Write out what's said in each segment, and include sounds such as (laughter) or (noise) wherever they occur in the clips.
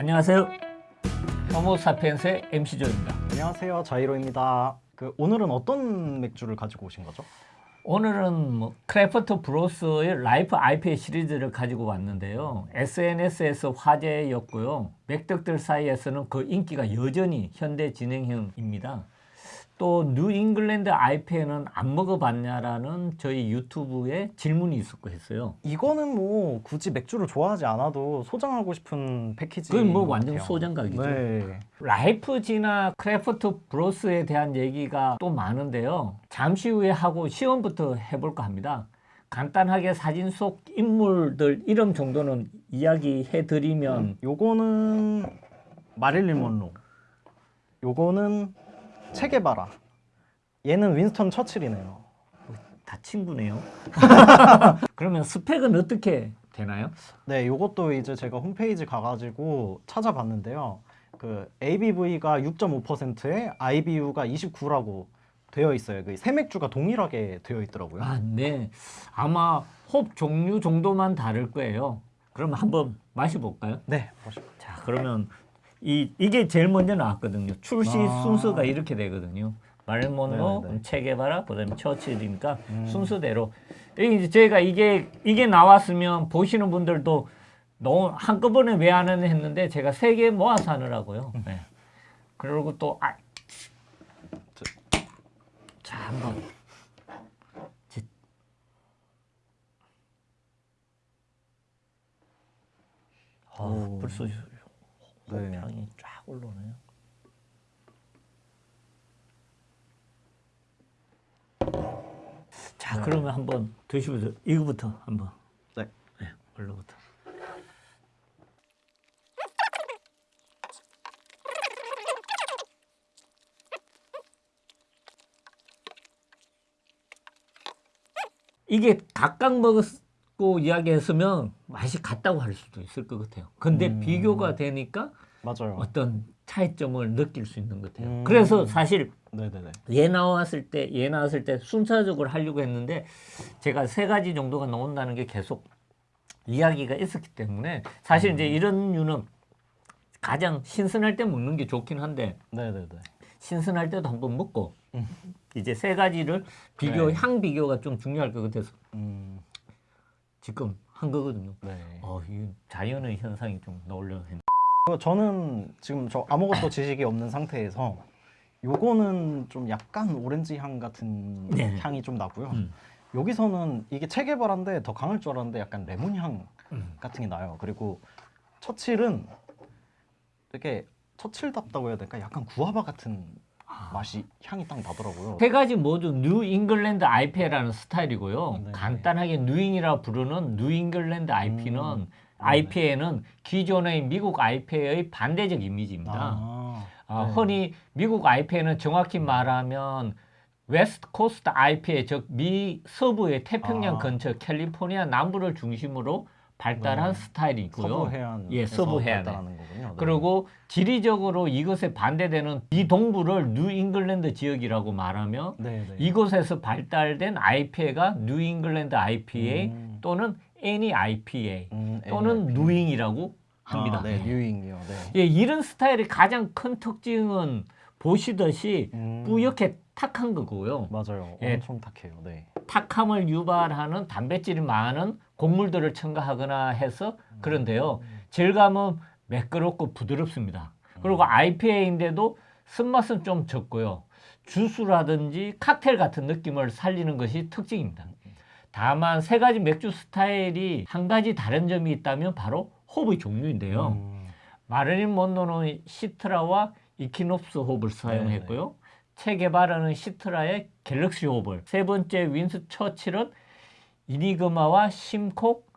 안녕하세요. 호모사피엔스의 MC조입니다. 안녕하세요 자이로입니다. 그 오늘은 어떤 맥주를 가지고 오신 거죠? 오늘은 뭐 크래프트 브로스의 라이프 IPA 시리즈를 가지고 왔는데요. SNS에서 화제였고요. 맥덕들 사이에서는 그 인기가 여전히 현재 진행형입니다. 또 뉴잉글랜드 IPA는 안 먹어봤냐라는 저희 유튜브에 질문이 있었고 했어요. 이거는 뭐 굳이 맥주를 좋아하지 않아도 소장하고 싶은 패키지. 그건 뭐 완전 소장각이죠. 네. 라이프지나 크래프트 브로스에 대한 얘기가 또 많은데요. 잠시 후에 하고 시음부터 해볼까 합니다. 간단하게 사진 속 인물들 이름 정도는 이야기해 드리면 요거는 마릴린 먼로. 요거는 체게바라. 얘는 윈스턴 처칠이네요. 다 친구네요. (laughs) 그러면 스펙은 어떻게 되나요? 네, 요것도 이제 제가 홈페이지 가가지고 찾아봤는데요. 그 ABV가 6.5%에 IBU가 29라고 되어 있어요. 그 새맥주가 동일하게 되어 있더라고요. 아, 네. 아마 홉 종류 정도만 다를 거예요. 그럼 한번 마셔볼까요? 네, 보시죠. 자, 그러면 이 이게 제일 먼저 나왔거든요. 출시 아. 순서가 이렇게 되거든요. 말몬로, 네, 네. 체게바라, 그다음에 처칠이니까 음. 순서대로. 여기 이제 저희가 이게 이게 나왔으면 보시는 분들도 너무 한꺼번에 왜 안 하는 했는데 제가 세 개 모아서 하느라고요. 음. 네. 그리고 또 아. 자, 한번. 지- 아, 오. 벌써 네. 향이 쫙 올라오네요. 자, 그러면 한번 드시면서 이거부터 한번. 네. 네, 얼로부터. 이게 각각 먹었 고 이야기했으면 맛이 같다고 할 수도 있을 것 같아요. 근데 음. 비교가 되니까 맞아요. 어떤 차이점을 느낄 수 있는 것 같아요. 음. 그래서 사실 네네네. 얘 나왔을 때, 얘 나왔을 때 순차적으로 하려고 했는데 제가 세 가지 정도가 나온다는 게 계속 이야기가 있었기 때문에 사실 이제 이런 류는 가장 신선할 때 먹는 게 좋긴 한데 네네네. 신선할 때도 한번 먹고 이제 세 가지를 비교, 네. 향 비교가 좀 중요할 것 같아서 음, 지금 한 거거든요. 네. 어, 이 자연의 현상이 좀 했는데. 어, 저는 지금 저 아무것도 (coughs) 지식이 없는 상태에서 요거는 좀 약간 오렌지 향 같은 네. 향이 좀 나고요. 음. 여기서는 이게 체계바라인데 더 강할 줄 알았는데 약간 레몬 향 음. 같은 게 나요. 그리고 처칠은 되게 처칠답다고 해야 될까? 약간 구아바 같은 맛이 향이 딱 나더라고요. 세 가지 모두 뉴 잉글랜드 IPA라는 스타일이고요. 네. 간단하게 뉴잉이라 부르는 뉴 잉글랜드 IPA는 음. IPA는 기존의 미국 IPA의 반대적 이미지입니다. 아, 아, 네. 흔히 미국 IPA는 정확히 말하면 West Coast IPA 즉 미 서부의 태평양 아. 근처 캘리포니아 남부를 중심으로 발달한 네. 스타일이고요. 서부 해안 예, 서부. 발달하는 거군요. 네. 그리고 지리적으로 이것에 반대되는 이 동부를 뉴 잉글랜드 지역이라고 말하며 네, 네. 이곳에서 발달된 IPA가 뉴 잉글랜드 IPA 음. 또는 NE IPA 음, 또는 NEIPA. 뉴잉이라고 합니다. 아, 네, 예. 뉴잉이요. 네. 예, 이런 스타일의 가장 큰 특징은 보시듯이 음. 뿌옇게 탁한 거고요. 맞아요. 예. 엄청 탁해요. 네. 탁함을 유발하는 단백질이 많은 곡물들을 첨가하거나 해서 그런데요. 질감은 매끄럽고 부드럽습니다. 그리고 IPA인데도 쓴맛은 좀 적고요. 주스라든지 칵테일 같은 느낌을 살리는 것이 특징입니다. 다만 세 가지 맥주 스타일이 한 가지 다른 점이 있다면 바로 홉의 종류인데요. 음. 마르린 몬노는 시트라와 이키놉스 홉을 사용했고요. 체게바라는 시트라의 갤럭시 홉을 세 번째 윈스 처칠은 이니그마와 심코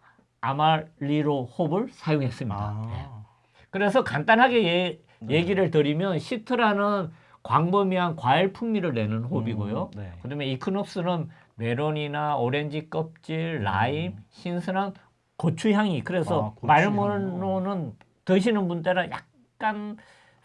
아마릴로 홉을 사용했습니다. 예. 아. 그래서 간단하게 예, 네. 얘기를 드리면 시트라는 광범위한 과일 풍미를 내는 홉이고요. 음, 네. 그다음에 이퀴녹스는 메론이나 오렌지 껍질, 라임, 신선한 고추향이 그래서 음. 아, 고추향. 말모노는 드시는 분들은 약간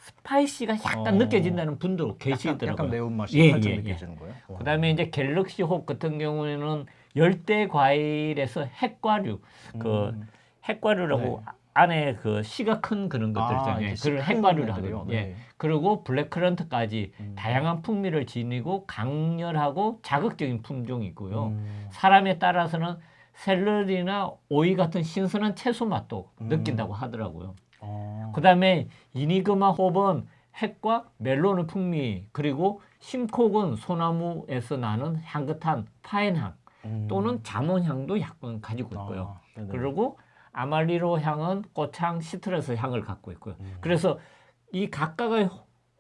spicy가 약간 어. 느껴진다는 분도 계시더라고요. 약간 매운맛이 예, 살짝 예, 예. 느껴지는 거예요. 어. 그다음에 이제 갤럭시 홉 같은 경우에는 열대 과일에서 핵과류 그 음. 핵과류라고 네. 안에 그 씨가 큰 그런 것들 아, 있잖아요. 이렇게 그런 핵발효를 애들이요? 하거든요. 예. 네. 그리고 블랙커런트까지 음. 다양한 풍미를 지니고 강렬하고 자극적인 품종이 있고요. 음. 사람에 따라서는 샐러리나 오이 같은 신선한 채소 맛도 음. 느낀다고 하더라고요. 어. 그 다음에 이니그마 홉은 핵과 멜론의 풍미 그리고 심콕은 소나무에서 나는 향긋한 파인향 음. 또는 자몽향도 약간 가지고 있고요. 아. 그리고 아마릴로 향은 꽃향, citrus 향을 갖고 있고요. 음. 그래서 이 각각의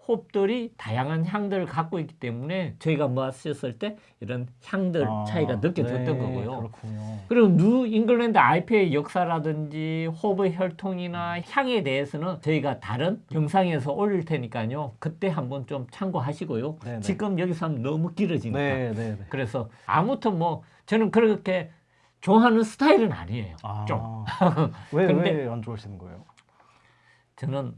홉들이 다양한 향들을 갖고 있기 때문에 저희가 마셨을 때 이런 향들 아, 차이가 느껴졌던 네, 거고요. 그렇군요. 그리고 뉴 잉글랜드 IPA 역사라든지 홉의 혈통이나 향에 대해서는 저희가 다른 영상에서 올릴 테니까요. 그때 한번 좀 참고하시고요. 네네. 지금 여기서 하면 너무 길어지니까. 네, 네, 네. 그래서 아무튼 뭐 저는 그렇게 좋아하는 스타일은 아니에요. 아, 좀. 왜, (laughs) 왜 안 좋아하시는 거예요? 저는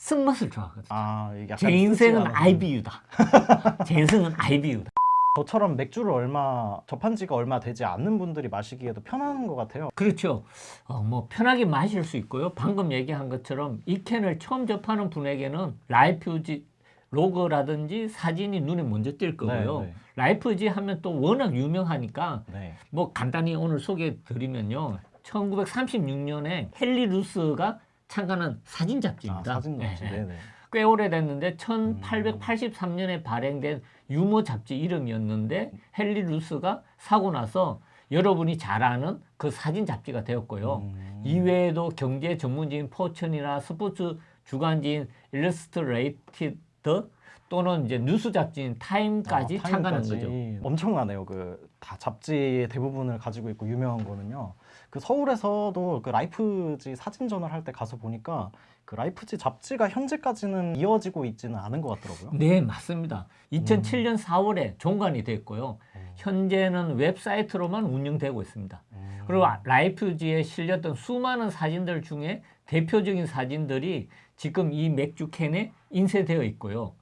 쓴맛을 좋아하거든요. 아, 제 인생은 IBU다. (laughs) 제 인생은 IBU다. 저처럼 맥주를 얼마 접한 지가 얼마 되지 않는 분들이 마시기에도 편한 것 같아요. 그렇죠. 어, 뭐 편하게 마실 수 있고요. 방금 얘기한 것처럼 이 캔을 처음 접하는 분에게는 라이프지 로고라든지 사진이 눈에 먼저 띌 거고요. 네, 네. 라이프지 하면 또 워낙 유명하니까 네. 뭐 간단히 오늘 소개해 드리면요. 1936년에 헨리 루스가 창간한 사진 아, 잡지입니다. 사진 잡지. 네, 네. 네, 네. 꽤 오래됐는데 1883년에 발행된 유머 잡지 이름이었는데 헨리 루스가 사고 나서 여러분이 잘 아는 그 사진 잡지가 되었고요. 음. 이외에도 경제 전문지인 포천이나 스포츠 주간지인 일러스트레이티드 또는 이제 뉴스 잡지인 타임까지 아, 타임까지. 거죠. 엄청나네요. 그 다 잡지 대부분을 가지고 있고 유명한 거는요. 그 서울에서도 그 라이프지 사진전을 할 때 가서 보니까 그 라이프지 잡지가 현재까지는 이어지고 있지는 않은 것 같더라고요. 네, 맞습니다. 2007년 4월에 종간이 됐고요. 현재는 웹사이트로만 운영되고 있습니다. 음. 그리고 라이프지에 실렸던 수많은 사진들 중에 대표적인 사진들이 지금 이 맥주 캔에 인쇄되어 있고요.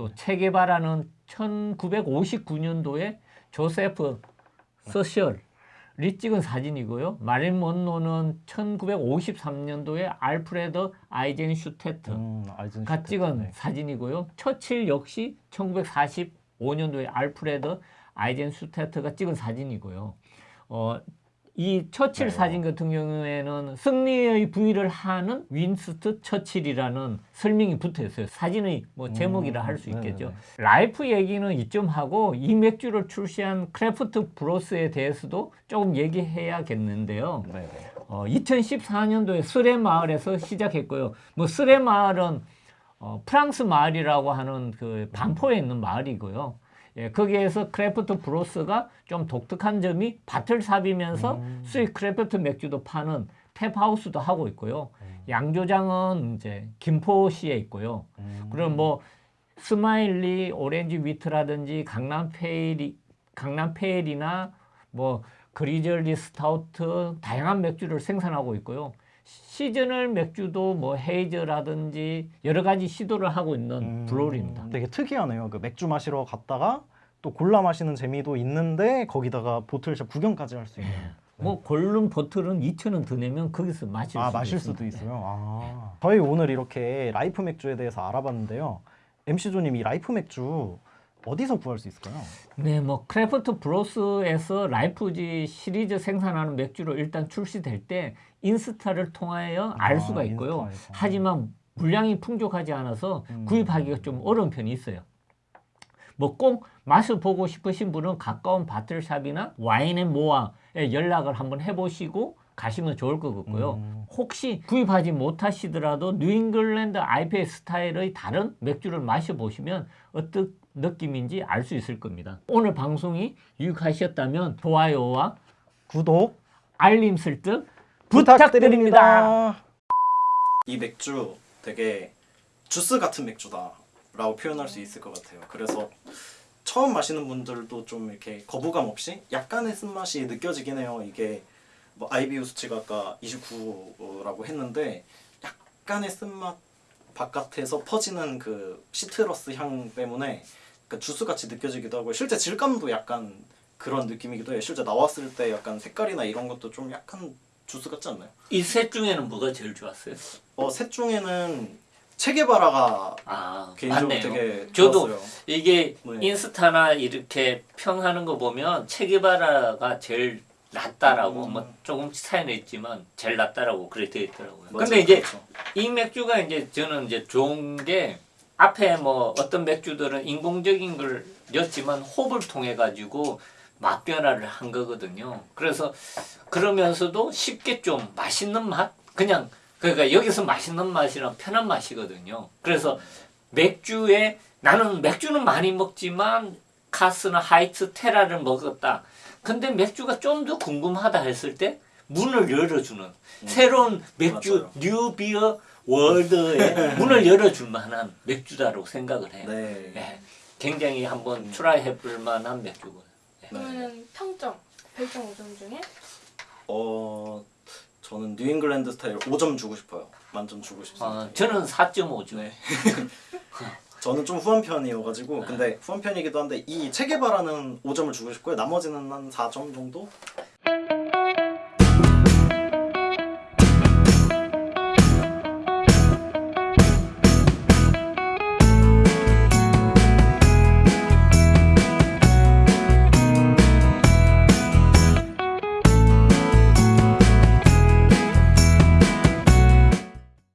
또 체게바라는 1959년도에 조세프 서셜이 찍은 사진이고요. 마릴린 먼로는 1953년도에 알프레드 아이젠 슈테트 음, 아이젠 가 슈테트. 찍은 네. 사진이고요. 처칠 역시 1945년도에 알프레드 아이젠 슈테트가 찍은 사진이고요. 어, 이 처칠 네. 사진 같은 경우에는 승리의 브이를 하는 윈스턴 처칠이라는 설명이 붙어 있어요. 사진의 뭐 제목이라 음, 할수 있겠죠. 네네네. 라이프 얘기는 이쯤 하고 이 맥주를 출시한 크래프트 브로스에 대해서도 조금 얘기해야겠는데요. 네, 네. 어, 2014년도에 서래 마을에서 시작했고요. 뭐 서래 마을은 어, 프랑스 마을이라고 하는 그 반포에 있는 마을이고요. 예, 거기에서 Craft Bros가 좀 독특한 점이 bottle shop이면서 음. 수입 craft 맥주도 파는 taphouse도 하고 있고요. 음. 양조장은 이제 김포시에 있고요. 음. 그럼 뭐 Smiley Orange Wheat라든지 강남 Pale이 강남 Pale이나 뭐 Grizzly Stout 다양한 맥주를 생산하고 있고요. seasonal 맥주도 뭐 haze라든지 여러 가지 시도를 하고 있는 음, brewery입니다. 되게 특이하네요. 그 맥주 마시러 갔다가 또 골라 마시는 재미도 있는데 거기다가 bottle shop 구경까지 할 수 있는. 뭐 고른 bottle은 2,000원 더 내면 거기서 마실 아 수도 마실. 수도 있어요. 아. 저희 오늘 이렇게 LIFE 맥주에 대해서 알아봤는데요. MC 조님 이 LIFE 맥주 어디서 구할 수 있을까요? 네, 뭐 Craft Bros에서 LIFE지 시리즈 생산하는 맥주로 일단 출시될 때 인스타를 통하여 알 아, 수가 있고요. 인스타에서. 하지만 물량이 풍족하지 않아서 음. 구입하기가 좀 어려운 편이 있어요. 뭐 꼭 맛을 보고 싶으신 분은 가까운 bottle shop이나 와인앤모어에 연락을 한번 해보시고 가시면 좋을 것 같고요. 음. 혹시 구입하지 못하시더라도 뉴잉글랜드 IPA 스타일의 다른 맥주를 마셔보시면 어떤 느낌인지 알 수 있을 겁니다. 오늘 방송이 유익하셨다면 좋아요와 구독 알림 설정 부탁드립니다. 이 맥주 되게 주스 같은 맥주다 라고 표현할 수 있을 것 같아요. 그래서 처음 마시는 분들도 좀 이렇게 거부감 없이 약간의 쓴맛이 느껴지긴 해요. 이게 뭐 IBU 수치가 아까 29라고 했는데 약간의 쓴맛 바깥에서 퍼지는 그 시트러스 향 때문에 그 주스 같이 느껴지기도 하고 실제 질감도 약간 그런 느낌이기도 해요. 실제 나왔을 때 약간 색깔이나 이런 것도 좀 약간 주스 같지 않나요? 이 셋 중에는 뭐가 제일 좋았어요? 어, 셋 중에는 체게바라가 아, 개인적으로 맞네요. 되게 저도 좋았어요. 이게 네. 인스타나 이렇게 평하는 거 보면 체게바라가 제일 낫다라고 음. 뭐 조금 차이는 있지만 제일 낫다라고 그래 되어 있더라고요. 맞아요. 근데 이제 그렇죠. 이 맥주가 이제 저는 이제 좋은 게 앞에 뭐 어떤 맥주들은 인공적인 걸 넣지만 홉을 통해 가지고 맛 변화를 한 거거든요. 그래서 그러면서도 쉽게 좀 맛있는 맛 그냥 그러니까 여기서 맛있는 맛이랑 편한 맛이거든요. 그래서 맥주에 나는 맥주는 많이 먹지만 카스나 하이트 테라를 먹었다. 근데 맥주가 좀 더 궁금하다 했을 때 문을 열어주는 새로운 맥주 맞아요. new beer world에 문을 열어줄 만한 맥주다라고 생각을 해요. 네. 예, 굉장히 한번 try 해 볼 만한 맥주고요. 그러면 평점 별점 5점 중에 어 저는 뉴잉글랜드 스타일 5점 주고 싶어요. 만점 주고 싶습니다. 어, 저는 4.5죠. 네. (laughs) 저는 좀 후한 편이어가지고 근데 후한 편이기도 한데 이 체게바라는 5점을 주고 싶고요. 나머지는 한 4점 정도